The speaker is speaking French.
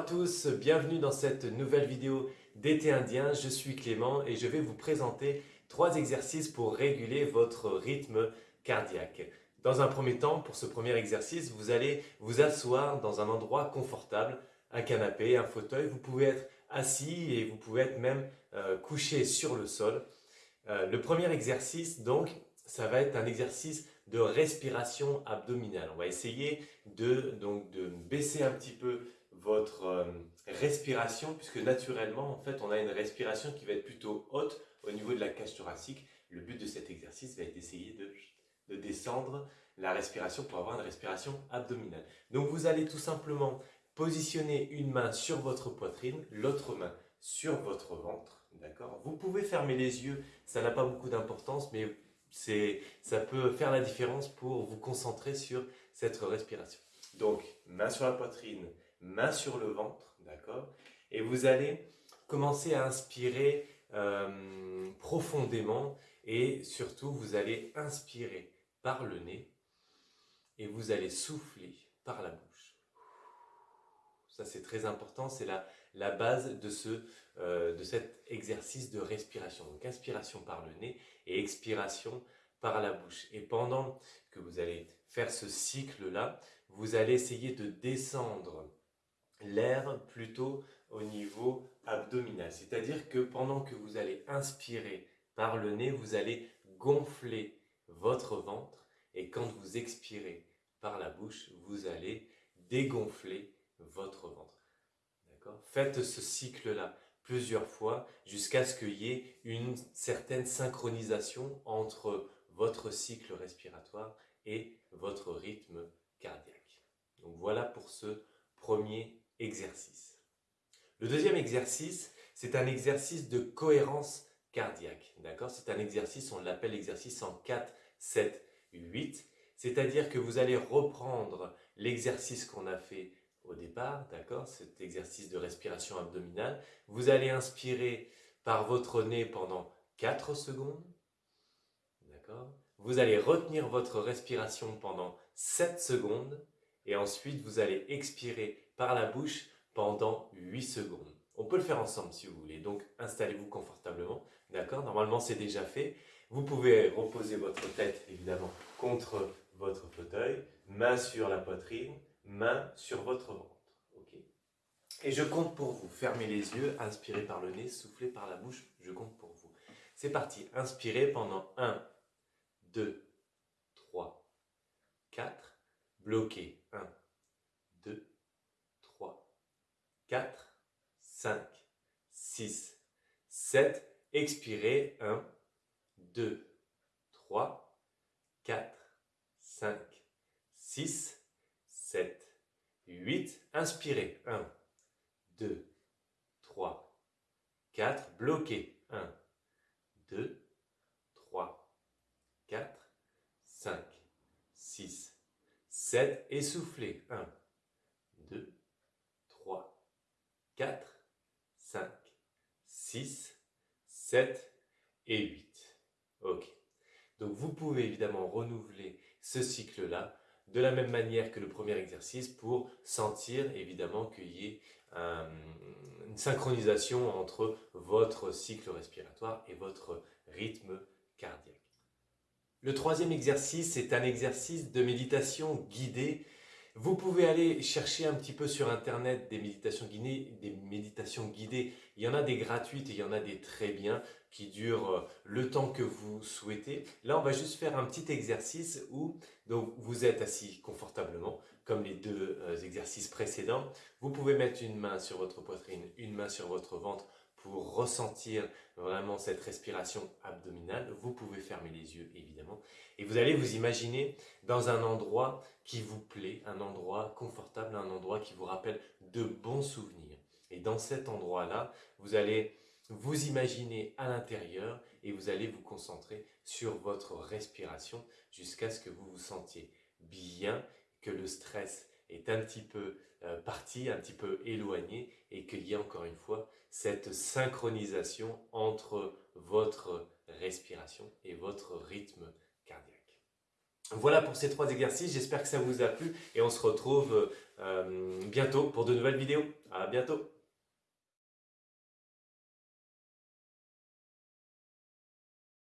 tous, bienvenue dans cette nouvelle vidéo d'été indien. Je suis Clément et je vais vous présenter trois exercices pour réguler votre rythme cardiaque. Dans un premier temps, pour ce premier exercice, vous allez vous asseoir dans un endroit confortable, un canapé, un fauteuil. Vous pouvez être assis et vous pouvez être même euh, couché sur le sol. Euh, le premier exercice, donc, ça va être un exercice de respiration abdominale. On va essayer de, donc, de baisser un petit peu votre euh, respiration, puisque naturellement, en fait, on a une respiration qui va être plutôt haute au niveau de la cage thoracique. Le but de cet exercice va être d'essayer de, de descendre la respiration pour avoir une respiration abdominale. Donc, vous allez tout simplement positionner une main sur votre poitrine, l'autre main sur votre ventre, d'accord? Vous pouvez fermer les yeux, ça n'a pas beaucoup d'importance, mais ça peut faire la différence pour vous concentrer sur cette respiration. Donc, main sur la poitrine, main sur le ventre, d'accord Et vous allez commencer à inspirer euh, profondément et surtout, vous allez inspirer par le nez et vous allez souffler par la bouche. Ça, c'est très important, c'est la, base de, ce, euh, de cet exercice de respiration. Donc, inspiration par le nez et expiration par la bouche. Et pendant que vous allez faire ce cycle-là, vous allez essayer de descendre l'air plutôt au niveau abdominal. C'est-à-dire que pendant que vous allez inspirer par le nez, vous allez gonfler votre ventre et quand vous expirez par la bouche, vous allez dégonfler votre ventre. Faites ce cycle-là plusieurs fois jusqu'à ce qu'il y ait une certaine synchronisation entre votre cycle respiratoire et votre rythme cardiaque. Donc voilà pour ce premier exercice. Le deuxième exercice, c'est un exercice de cohérence cardiaque. D'accord? C'est un exercice, on l'appelle exercice en 4, 7, 8. C'est-à-dire que vous allez reprendre l'exercice qu'on a fait au départ, d'accord? Cet exercice de respiration abdominale. Vous allez inspirer par votre nez pendant 4 secondes. D'accord? Vous allez retenir votre respiration pendant 7 secondes. Et ensuite, vous allez expirer par la bouche pendant 8 secondes. On peut le faire ensemble si vous voulez, donc installez-vous confortablement, d'accord? Normalement c'est déjà fait. Vous pouvez reposer votre tête évidemment contre votre fauteuil, main sur la poitrine, main sur votre ventre. ok? Et je compte pour vous. Fermez les yeux, inspirez par le nez, soufflez par la bouche, je compte pour vous. C'est parti, inspirez pendant 1, 2, 3, 4, bloquez 1, 2, 4, 5, 6, 7. Expirez. 1, 2, 3, 4, 5, 6, 7, 8. Inspirez. 1, 2, 3, 4. Bloquez. 1, 2, 3, 4, 5, 6, 7. Essoufflez. 1, 2, 4, 5, 6, 7 et 8. Ok. Donc vous pouvez évidemment renouveler ce cycle-là de la même manière que le premier exercice pour sentir évidemment qu'il y ait une synchronisation entre votre cycle respiratoire et votre rythme cardiaque. Le troisième exercice est un exercice de méditation guidée vous pouvez aller chercher un petit peu sur internet des méditations guidées. Il y en a des gratuites et il y en a des très bien qui durent euh, le temps que vous souhaitez. Là, on va juste faire un petit exercice où vous êtes assis confortablement, comme les deux euh, exercices précédents. Vous pouvez mettre une main sur votre poitrine, une main sur votre ventre pour ressentir vraiment cette respiration abdominale. Vous pouvez fermer les yeux, évidemment. Et vous allez vous imaginer dans un endroit qui vous plaît, un endroit confortable, un endroit qui vous rappelle de bons souvenirs. Et dans cet endroit-là, vous allez vous imaginer à l'intérieur et vous allez vous concentrer sur votre respiration jusqu'à ce que vous vous sentiez bien, que le stress est un petit peu euh, parti, un petit peu éloigné et qu'il y ait encore une fois cette synchronisation entre votre respiration et votre rythme cardiaque. Voilà pour ces trois exercices, j'espère que ça vous a plu et on se retrouve euh, bientôt pour de nouvelles vidéos. À bientôt